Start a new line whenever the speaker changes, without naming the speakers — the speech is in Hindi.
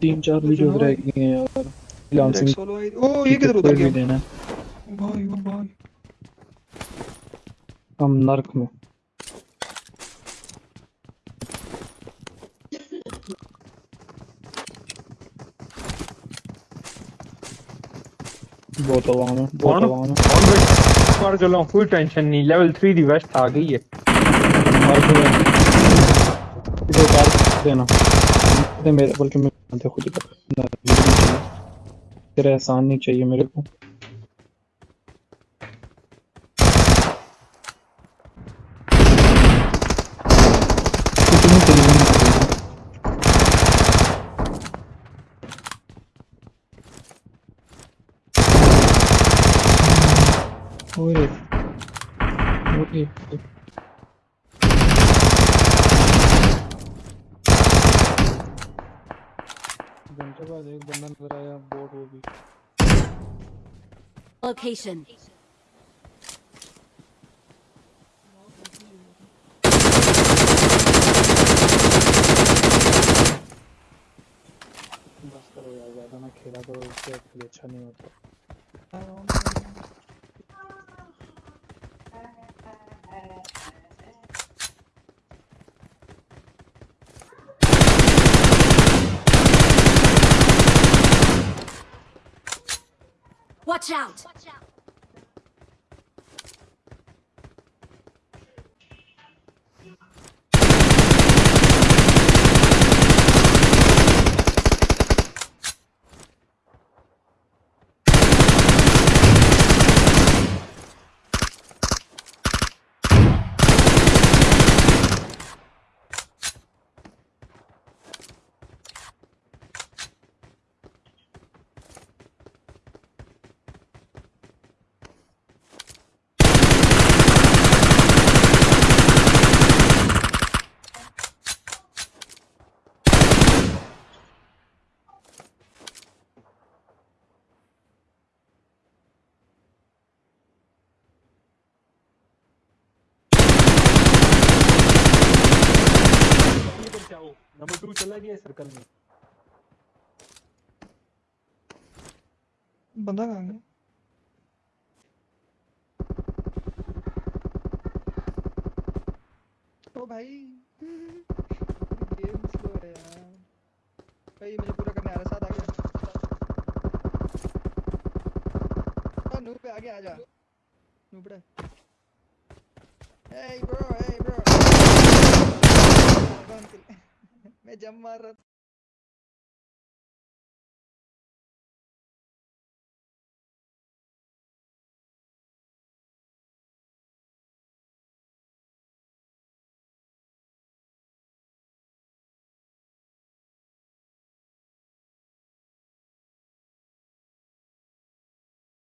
तीन चार वीडियोस रह गई हैं यार। लांसिंग
ओ ये किधर उतर गया?
देना।
है भाई ओ भाई।
हम नरक में। बहुत आवाज़ है बहुत आवाज़ है
हवा में। और चल रहा चला फुल टेंशन नहीं। लेवल 3 दी वेस्ट आ गई है।
मार देना इधर मार देना। दे मेरे, बल्कि मैं दे खुद। तेरा एहसान नहीं चाहिए मेरे को। कुछ नहीं चाहिए घंटे बाद एक बंदा नज़र आया बोट वो भी।
लोकेशन
बस करो यार ज़्यादा ना खेला करो फिर अच्छा नहीं होता।
Watch out!
Watch out. Number 2 चला गया सर्कल में।
बंदा कहाँ गया? ओ भाई। गेम स्लो है यार। भाई मुझे पूरा करने आ रहा साथ आ गया आ नूब पे आगे आ जा। नूबड़ा hey, bro hey, bro meja Maret.